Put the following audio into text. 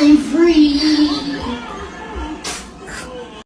I'm free.